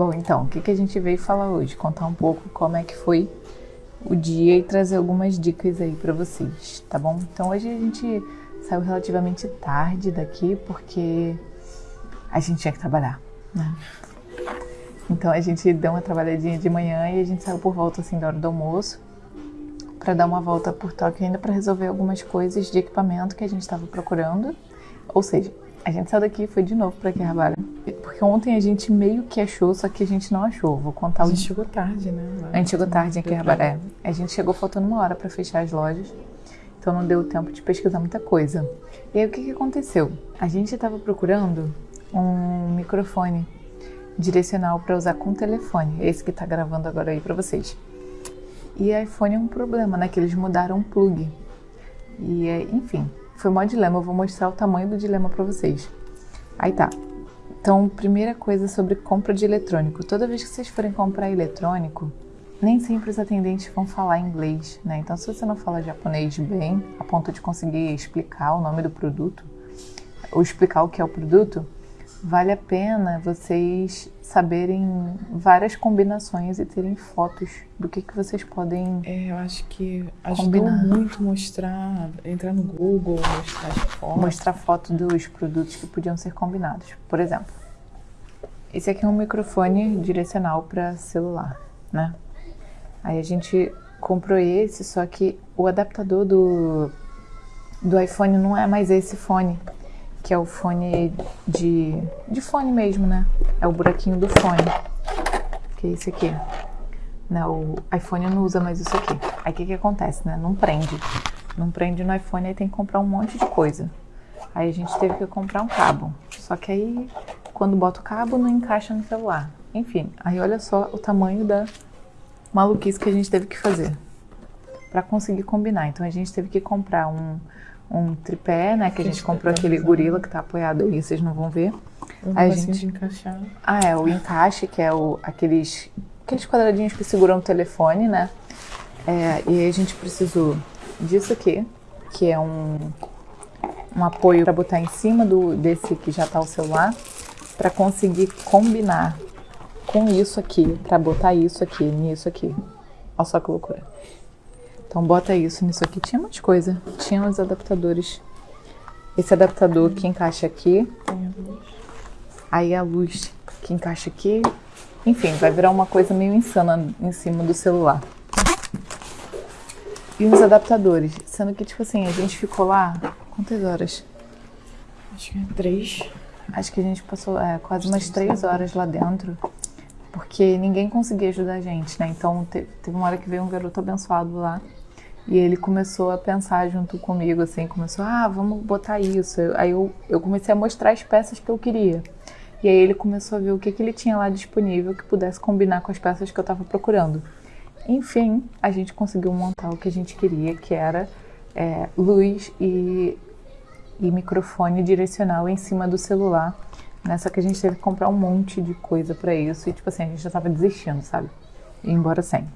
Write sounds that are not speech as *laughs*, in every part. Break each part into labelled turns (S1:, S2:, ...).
S1: Bom, então, o que, que a gente veio falar hoje? Contar um pouco como é que foi o dia e trazer algumas dicas aí para vocês, tá bom? Então hoje a gente saiu relativamente tarde daqui porque a gente tinha que trabalhar, né? Então a gente deu uma trabalhadinha de manhã e a gente saiu por volta assim da hora do almoço para dar uma volta por Tóquio ainda para resolver algumas coisas de equipamento que a gente estava procurando. Ou seja, a gente saiu daqui e foi de novo para Akihabara. Ontem a gente meio que achou, só que a gente não achou. Vou contar
S2: A gente chegou tarde, né? Lá.
S1: A gente chegou tarde em
S2: Deu
S1: Akihabara. É. A gente chegou faltando uma hora para fechar as lojas. Então não deu tempo de pesquisar muita coisa. E aí o que, que aconteceu? A gente estava procurando um microfone direcional para usar com telefone. Esse que está gravando agora aí para vocês. E iPhone é um problema, né? Que eles mudaram o plug. E é, enfim, foi mó dilema. Eu vou mostrar o tamanho do dilema para vocês. Aí tá. Então, primeira coisa sobre compra de eletrônico. Toda vez que vocês forem comprar eletrônico, nem sempre os atendentes vão falar inglês, né? Então, se você não fala japonês bem, a ponto de conseguir explicar o nome do produto, ou explicar o que é o produto, vale a pena vocês saberem várias combinações e terem fotos do que, que vocês podem.
S2: É, eu acho que ajudou
S1: Combinar.
S2: muito mostrar, entrar no Google, mostrar as fotos.
S1: mostrar foto dos produtos que podiam ser combinados. Por exemplo, esse aqui é um microfone direcional para celular, né? Aí a gente comprou esse, só que o adaptador do, do iPhone não é mais esse fone, que é o fone de, de fone mesmo, né? É o buraquinho do fone, que é esse aqui. Né, o iPhone não usa mais isso aqui. Aí o que, que acontece, né? Não prende. Não prende no iPhone, aí tem que comprar um monte de coisa. Aí a gente teve que comprar um cabo. Só que aí, quando bota o cabo, não encaixa no celular. Enfim, aí olha só o tamanho da maluquice que a gente teve que fazer para conseguir combinar. Então a gente teve que comprar um, um tripé, né? Que a gente comprou aquele gorila que tá apoiado aí, vocês não vão ver. A gente-
S2: encaixar.
S1: Ah, é, o encaixe, que é o, aqueles, aqueles quadradinhos que seguram o telefone, né? É, e aí a gente precisou disso aqui, que é um, um apoio para botar em cima do, desse que já tá o celular, para conseguir combinar com isso aqui, para botar isso aqui, nisso aqui. Olha só que loucura. Então bota isso nisso aqui. Tinha mais coisa. Tinha os adaptadores. Esse adaptador que encaixa aqui,
S2: Tem a luz.
S1: Aí a luz que encaixa aqui. Enfim, vai virar uma coisa meio insana em cima do celular. E uns adaptadores. Sendo que, tipo assim, a gente ficou lá. Quantas horas?
S2: Acho que é três.
S1: Acho que a gente passou é, quase umas três horas lá dentro. Porque ninguém conseguia ajudar a gente, né? Então te- teve uma hora que veio um garoto abençoado lá. E ele começou a pensar junto comigo, assim, começou, ah, vamos botar isso. Aí eu, eu comecei a mostrar as peças que eu queria. E aí ele começou a ver o que, que ele tinha lá disponível que pudesse combinar com as peças que eu estava procurando. Enfim, a gente conseguiu montar o que a gente queria, que era é, luz e, e microfone direcional em cima do celular. Né? Só que a gente teve que comprar um monte de coisa para isso e, tipo assim, a gente já tava desistindo, sabe? Ir embora sem.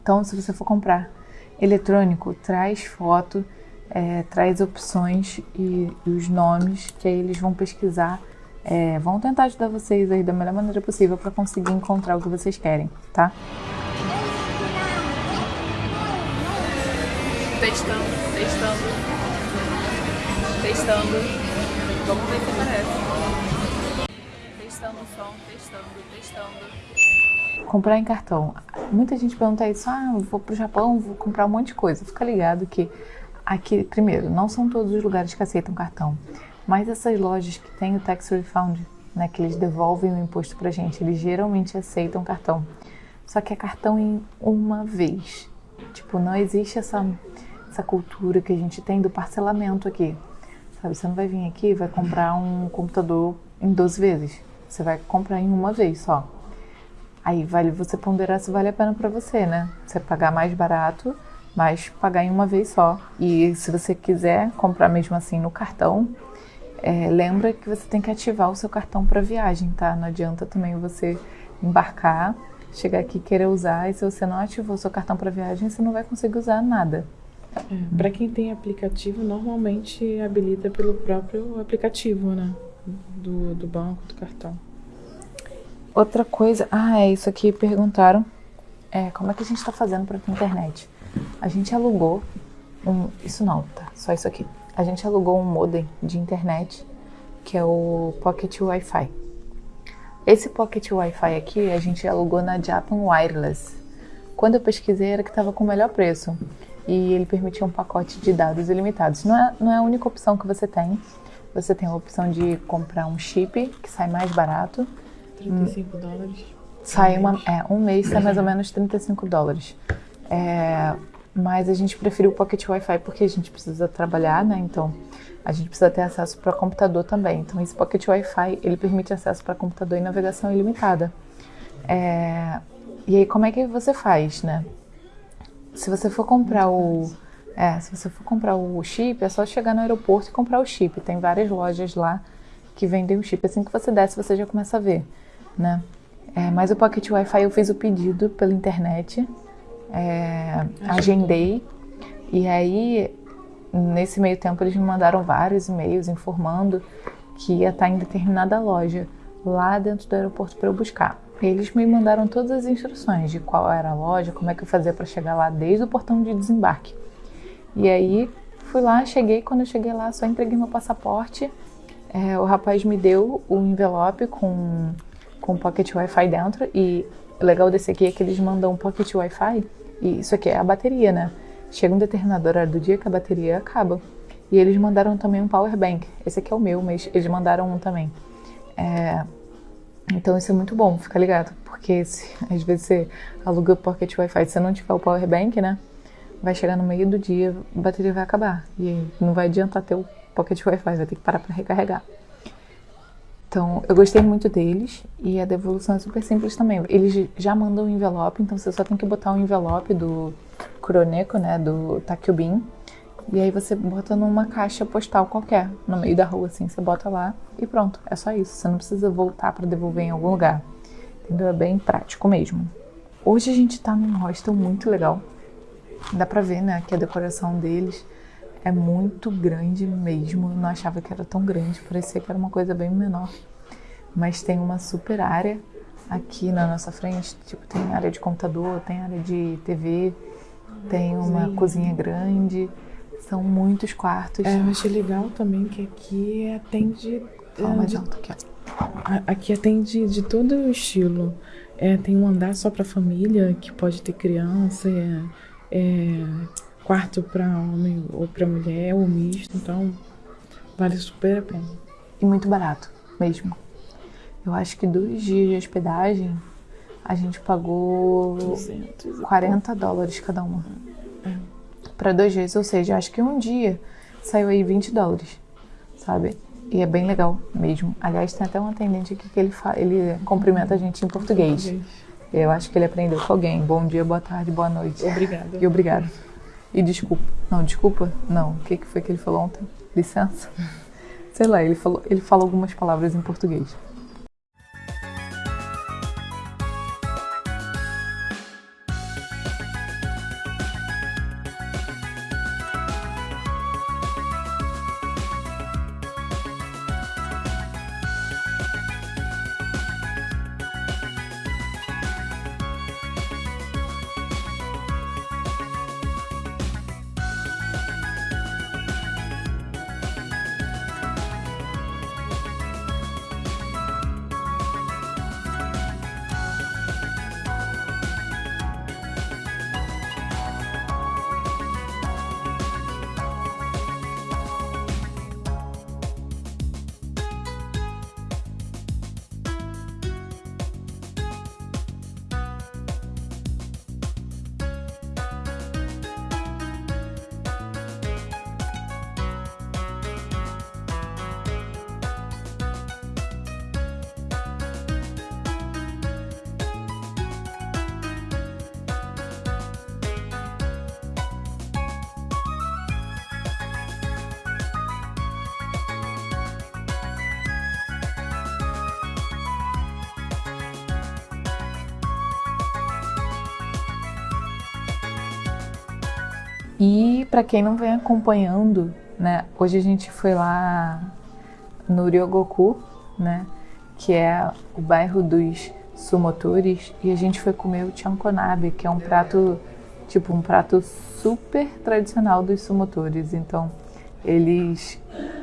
S1: Então, se você for comprar eletrônico, traz foto, é, traz opções e, e os nomes, que aí eles vão pesquisar, é, vão tentar ajudar vocês aí da melhor maneira possível para conseguir encontrar o que vocês querem, tá?
S3: Testando, testando. Testando. Vamos ver se aparece. Testando o som, testando, testando.
S1: Comprar em cartão. Muita gente pergunta isso, ah, vou pro Japão, vou comprar um monte de coisa. Fica ligado que aqui, primeiro, não são todos os lugares que aceitam cartão, mas essas lojas que têm o tax refund, né, que eles devolvem o imposto pra gente, eles geralmente aceitam cartão. Só que é cartão em uma vez. Tipo, não existe essa, essa cultura que a gente tem do parcelamento aqui. Sabe, você não vai vir aqui e vai comprar um computador em 12 vezes. Você vai comprar em uma vez só. Aí vale você ponderar se vale a pena para você, né? Você pagar mais barato, mas pagar em uma vez só. E se você quiser comprar mesmo assim no cartão, é, lembra que você tem que ativar o seu cartão para viagem, tá? Não adianta também você embarcar, chegar aqui e querer usar, e se você não ativou o seu cartão para viagem, você não vai conseguir usar nada.
S2: É, para quem tem aplicativo, normalmente habilita pelo próprio aplicativo, né? Do, do banco, do cartão.
S1: Outra coisa, ah, é isso aqui, perguntaram. É, como é que a gente tá fazendo pra ter internet? A gente alugou um. Isso não, tá? Só isso aqui. A gente alugou um modem de internet, que é o Pocket Wi-Fi. Esse Pocket Wi-Fi aqui a gente alugou na Japan Wireless. Quando eu pesquisei era que estava com o melhor preço e ele permitia um pacote de dados ilimitados. Não é, não é a única opção que você tem. Você tem a opção de comprar um chip que sai mais barato.
S2: 35 dólares.
S1: Sai uma, é, um mês sai mais ou menos 35 dólares. É, mas a gente preferiu o Pocket Wi-Fi porque a gente precisa trabalhar, né? Então a gente precisa ter acesso para computador também. Então esse Pocket Wi-Fi ele permite acesso para computador e navegação ilimitada. É, e aí como é que você faz, né? Se você for comprar o é, se você for comprar o chip, é só chegar no aeroporto e comprar o chip. Tem várias lojas lá que vendem o chip. Assim que você desce, você já começa a ver, né? É, mas o Pocket Wi-Fi eu fiz o pedido pela internet, é, agendei, e aí nesse meio tempo eles me mandaram vários e-mails informando que ia estar em determinada loja lá dentro do aeroporto para eu buscar. Eles me mandaram todas as instruções de qual era a loja, como é que eu fazia para chegar lá desde o portão de desembarque. E aí fui lá, cheguei, quando eu cheguei lá só entreguei meu passaporte. É, o rapaz me deu o envelope com, com Pocket Wi-Fi dentro e o legal desse aqui é que eles mandam um Pocket Wi-Fi e isso aqui é a bateria, né? Chega um determinado horário do dia que a bateria acaba. E eles mandaram também um power bank. Esse aqui é o meu, mas eles mandaram um também. É, então isso é muito bom, fica ligado. Porque se, às vezes você aluga Pocket Wi-Fi, se você não tiver o power bank, né? Vai chegar no meio do dia, a bateria vai acabar. E não vai adiantar ter o Pocket Wi-Fi, vai ter que parar para recarregar. Então, eu gostei muito deles e a devolução é super simples também. Eles já mandam o envelope, então você só tem que botar o envelope do Kuroneko, né, do Takyubin, e aí você bota numa caixa postal qualquer, no meio da rua, assim, você bota lá e pronto, é só isso. Você não precisa voltar para devolver em algum lugar. Entendeu? É bem prático mesmo. Hoje a gente tá num hostel muito legal. Dá pra ver, né, que a decoração deles é muito grande mesmo. Eu não achava que era tão grande, parecia que era uma coisa bem menor. Mas tem uma super área aqui na nossa frente, tipo, tem área de computador, tem área de TV, tem uma
S2: Sim.
S1: cozinha grande, são muitos quartos.
S2: É, eu achei legal também que aqui atende.
S1: Fala
S2: é,
S1: mais
S2: de-
S1: alto aqui,
S2: aqui atende de todo o estilo. É, tem um andar só para família, que pode ter criança, é, é, quarto para homem ou para mulher, ou misto, então vale super a pena.
S1: E muito barato mesmo. Eu acho que dois dias de hospedagem a gente pagou
S2: 200 e
S1: 40 dólares cada uma.
S2: É.
S1: Para dois dias, ou seja, acho que um dia saiu aí 20 dólares, sabe? E é bem legal mesmo. Aliás, tem até um atendente aqui que ele, ele cumprimenta a gente em português. Eu acho que ele aprendeu com alguém. Bom dia, boa tarde, boa noite.
S2: Obrigada.
S1: E obrigado. E desculpa. Não, desculpa? Não. O que, que foi que ele falou ontem? Licença? *laughs* Sei lá, ele falou, ele falou algumas palavras em português. E para quem não vem acompanhando, né, hoje a gente foi lá no Ryogoku, né, que é o bairro dos Sumotores e a gente foi comer o chankonabe, que é um prato, tipo, um prato super tradicional dos sumotores. Então, eles,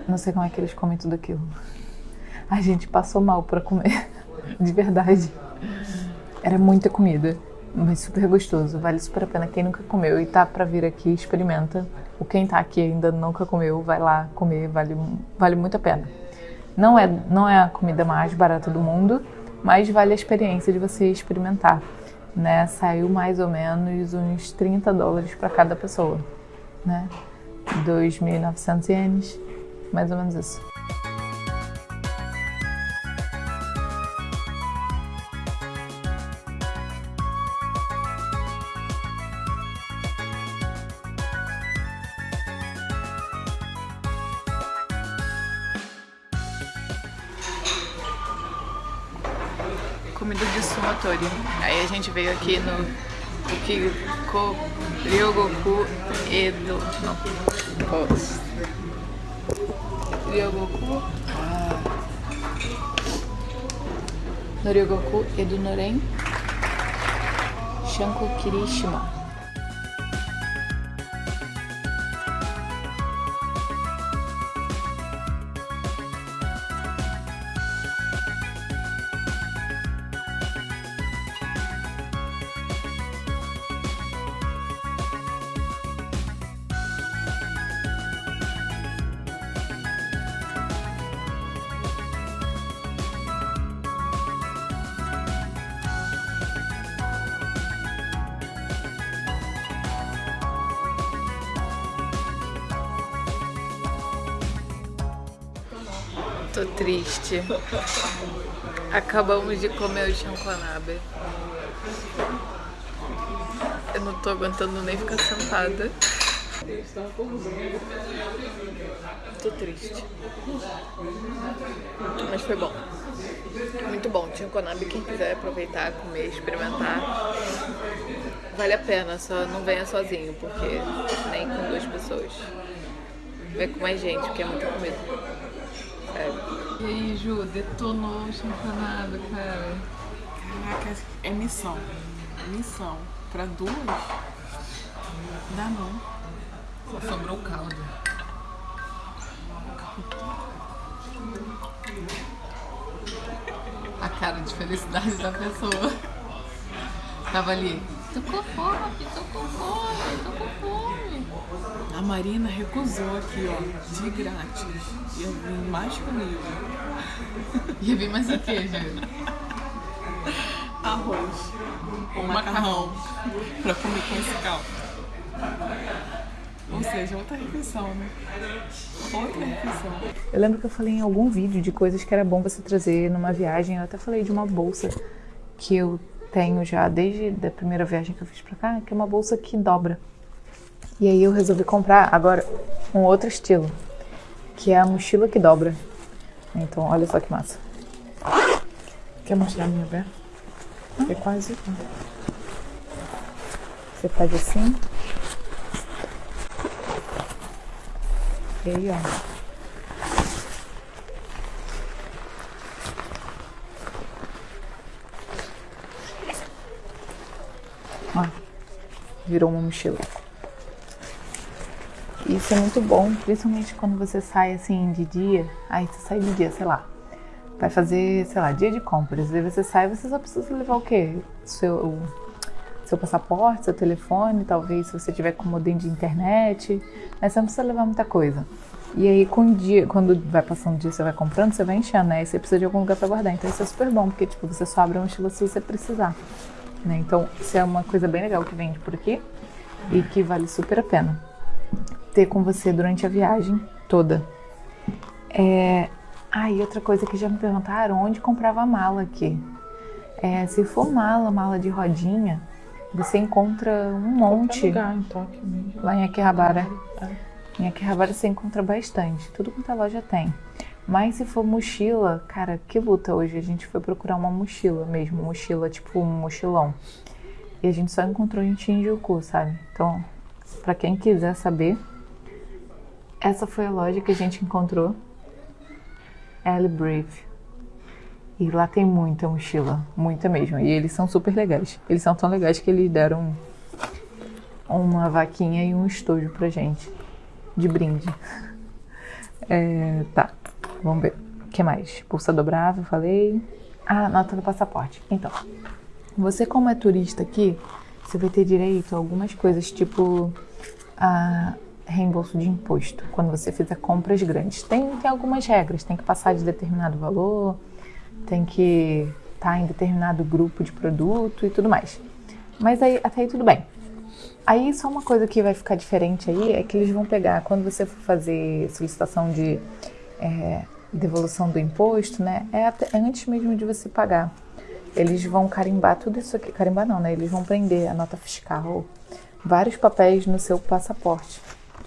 S1: não sei como é que eles comem tudo aquilo. A gente passou mal para comer, *laughs* de verdade. Era muita comida, mas super gostoso, vale super a pena. Quem nunca comeu e tá para vir aqui, experimenta. O quem tá aqui ainda nunca comeu, vai lá comer, vale, vale muito a pena. Não é, não é a comida mais barata do mundo, mas vale a experiência de você experimentar. Né? Saiu mais ou menos uns 30 dólares para cada pessoa, né? 2.900 ienes, mais ou menos isso. Veio aqui no Ukiko Ryogoku Edo. Não. Ryogoku. Ah. No Ryogoku Edo Noren. Shanko Kirishima. Tô triste. Acabamos de comer o chankonabe. Eu não tô aguentando nem ficar sentada. Tô triste. Mas foi bom. Muito bom. Chankonabe, quem quiser aproveitar, comer, experimentar, vale a pena. Só não venha sozinho, porque nem com duas pessoas. Vem com mais gente, porque é muita comida. Sério.
S2: E aí, Ju, detonou o champanado, cara. Caraca, é missão. Missão. Pra duas? Dá não.
S3: Só sobrou o caldo. A cara de felicidade da pessoa. Tava ali. Tô com fome, tô com fome, tô com fome.
S2: A Marina recusou aqui, ó, de grátis. Ia vir mais comigo.
S3: Ia vir mais o que, Ju?
S2: Arroz. Ou macarrão. pra comer com esse caldo. Ou seja, outra refeição, né? Outra refeição.
S1: Eu lembro que eu falei em algum vídeo de coisas que era bom você trazer numa viagem. Eu até falei de uma bolsa que eu tenho já desde a primeira viagem que eu fiz pra cá, que é uma bolsa que dobra. E aí eu resolvi comprar agora um outro estilo, que é a mochila que dobra. Então, olha só que massa.
S2: Quer mostrar a minha perna? É quase igual.
S1: Você faz assim. E aí, ó. Ó, virou uma mochila. Isso é muito bom, principalmente quando você sai assim de dia. Aí você sai de dia, sei lá. Vai fazer, sei lá, dia de compras. Aí você sai, você só precisa levar o quê? Seu, seu passaporte, seu telefone, talvez se você tiver com modem de internet. Mas você não precisa levar muita coisa. E aí, com o dia, quando vai passando o dia, você vai comprando, você vai enchendo, né? E você precisa de algum lugar pra guardar. Então isso é super bom, porque tipo, você só abre a mochila se você precisar. Né? Então, isso é uma coisa bem legal que vende por aqui e que vale super a pena ter com você durante a viagem toda. É... Ah, e outra coisa que já me perguntaram, onde comprava a mala aqui? É, se for mala, mala de rodinha, você encontra um monte
S2: lugar em Tóquio mesmo.
S1: lá em Akihabara.
S2: É.
S1: Em Akihabara você encontra bastante, tudo quanto a loja tem. Mas se for mochila, cara, que luta hoje. A gente foi procurar uma mochila mesmo, mochila tipo um mochilão. E a gente só encontrou em Shinjuku, sabe? Então, pra quem quiser saber, essa foi a loja que a gente encontrou. Elle Brave. E lá tem muita mochila, muita mesmo. E eles são super legais. Eles são tão legais que eles deram uma vaquinha e um estojo pra gente. De brinde. *laughs* É, tá, vamos ver. O que mais? Pulsa dobrável, falei. Ah, nota do passaporte. Então, você como é turista aqui, você vai ter direito a algumas coisas, tipo a reembolso de imposto, quando você fizer compras grandes. Tem, tem algumas regras, tem que passar de determinado valor, tem que estar tá em determinado grupo de produto e tudo mais. Mas aí, até aí tudo bem. Aí só uma coisa que vai ficar diferente aí é que eles vão pegar, quando você for fazer solicitação de é, devolução do imposto, né? É, até, é antes mesmo de você pagar. Eles vão carimbar tudo isso aqui. Carimbar não, né? Eles vão prender a nota fiscal, vários papéis no seu passaporte.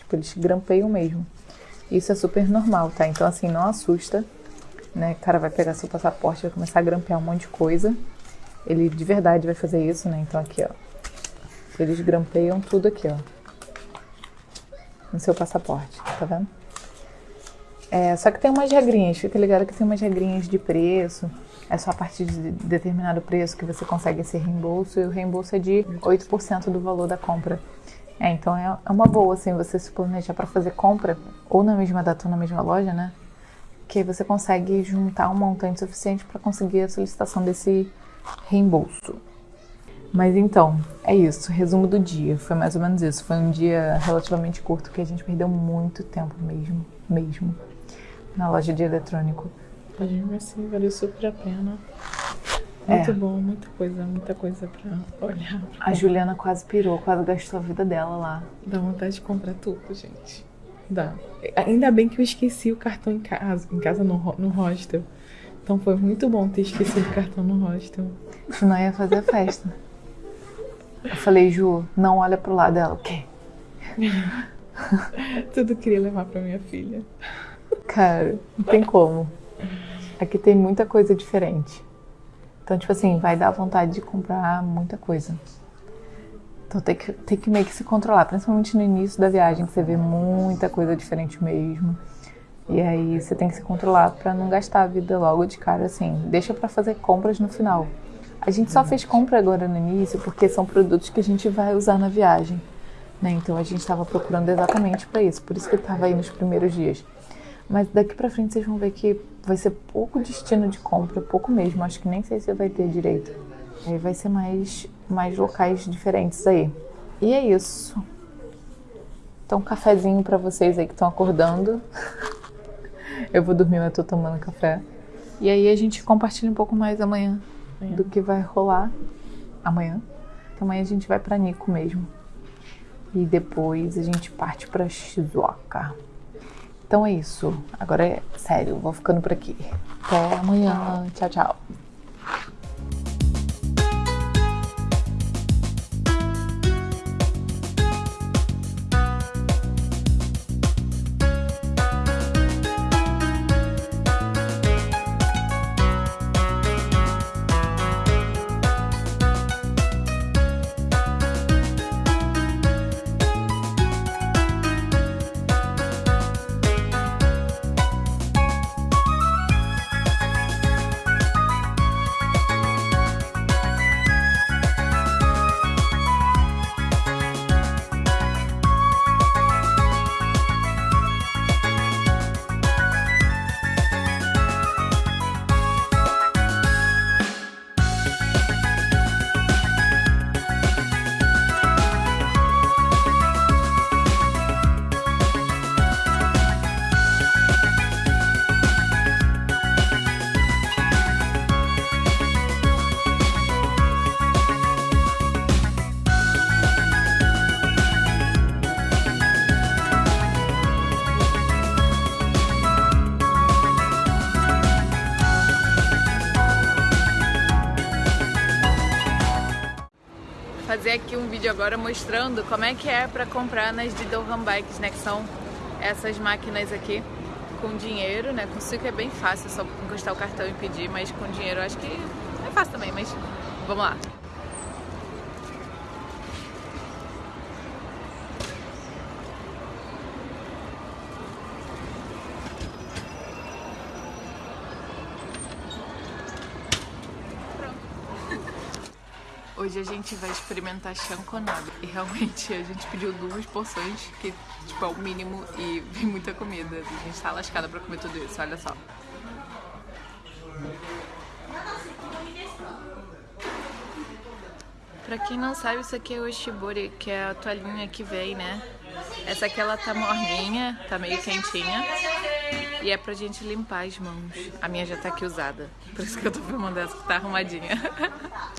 S1: Tipo, eles grampeiam mesmo. Isso é super normal, tá? Então, assim, não assusta, né? O cara vai pegar seu passaporte, vai começar a grampear um monte de coisa. Ele de verdade vai fazer isso, né? Então, aqui, ó. Eles grampeiam tudo aqui, ó. No seu passaporte, tá vendo? É, só que tem umas regrinhas, fica ligado que tem umas regrinhas de preço. É só a partir de determinado preço que você consegue esse reembolso, e o reembolso é de 8% do valor da compra. É, então é, é uma boa, assim, você se planejar para fazer compra, ou na mesma data ou na mesma loja, né? Que você consegue juntar um montante suficiente para conseguir a solicitação desse reembolso. Mas então, é isso. Resumo do dia. Foi mais ou menos isso. Foi um dia relativamente curto que a gente perdeu muito tempo mesmo. Mesmo na loja de eletrônico.
S2: A gente assim, valeu super a pena. Muito é. bom, muita coisa, muita coisa pra olhar.
S1: Pra a Juliana quase pirou, quase gastou a vida dela lá.
S2: Dá vontade de comprar tudo, gente. Dá. Ainda bem que eu esqueci o cartão em casa, em casa no, no hostel. Então foi muito bom ter esquecido o cartão no hostel.
S1: Senão ia fazer festa. Eu falei, Ju, não olha pro lado dela. O quê? *laughs*
S2: Tudo queria levar pra minha filha.
S1: Cara, não tem como. Aqui tem muita coisa diferente. Então, tipo assim, vai dar vontade de comprar muita coisa. Então tem que, tem que meio que se controlar, principalmente no início da viagem, que você vê muita coisa diferente mesmo. E aí você tem que se controlar para não gastar a vida logo de cara assim. Deixa para fazer compras no final. A gente só fez compra agora no início porque são produtos que a gente vai usar na viagem. Né? Então a gente estava procurando exatamente para isso, por isso que estava aí nos primeiros dias. Mas daqui pra frente vocês vão ver que vai ser pouco destino de compra, pouco mesmo. Acho que nem sei se vai ter direito. Aí vai ser mais, mais locais diferentes aí. E é isso. Então, um cafezinho para vocês aí que estão acordando. *laughs* eu vou dormir, mas tô tomando café. E aí a gente compartilha um pouco mais amanhã, amanhã. do que vai rolar amanhã. Então, amanhã a gente vai para Nico mesmo. E depois a gente parte para Shizuoka. Então é isso. Agora é sério, vou ficando por aqui. Até amanhã. Tchau, tchau. Aqui um vídeo agora mostrando como é que é para comprar nas Didohan Bikes, né? Que são essas máquinas aqui com dinheiro, né? Com suco é bem fácil, é só encostar o cartão e pedir, mas com dinheiro acho que é fácil também, mas vamos lá. Hoje a gente vai experimentar chanconado. E realmente a gente pediu duas porções, que tipo é o mínimo, e *laughs* vem muita comida. A gente tá lascada pra comer tudo isso, olha só. Pra quem não sabe, isso aqui é o shibori, que é a toalhinha que vem, né? Essa aqui ela tá morninha, tá meio quentinha. E é pra gente limpar as mãos. A minha já tá aqui usada. Por isso que eu tô filmando essa que tá arrumadinha. *laughs*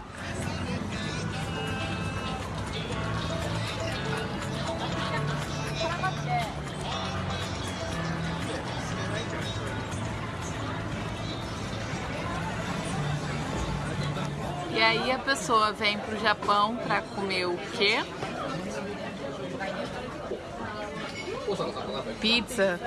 S1: aí a pessoa vem pro Japão pra comer o quê? Pizza,